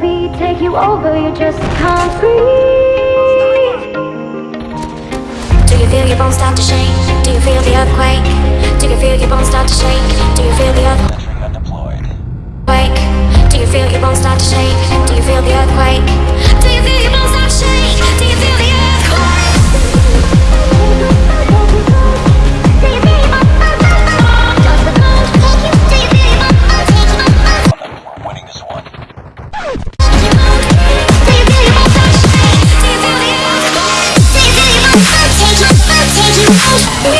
take you over, you just can't breathe Do you feel your bones start to shake? Do you feel the earthquake? Do you feel your bones start to shake? Do you feel the earthquake? Oh,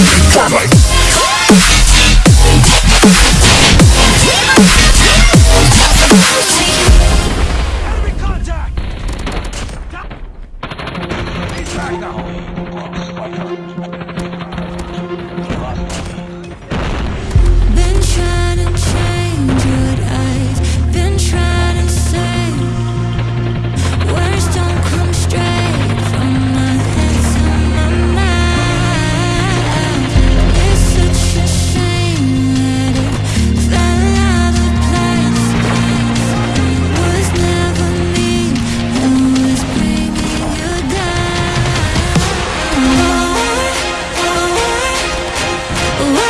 Enemy back now! Oh.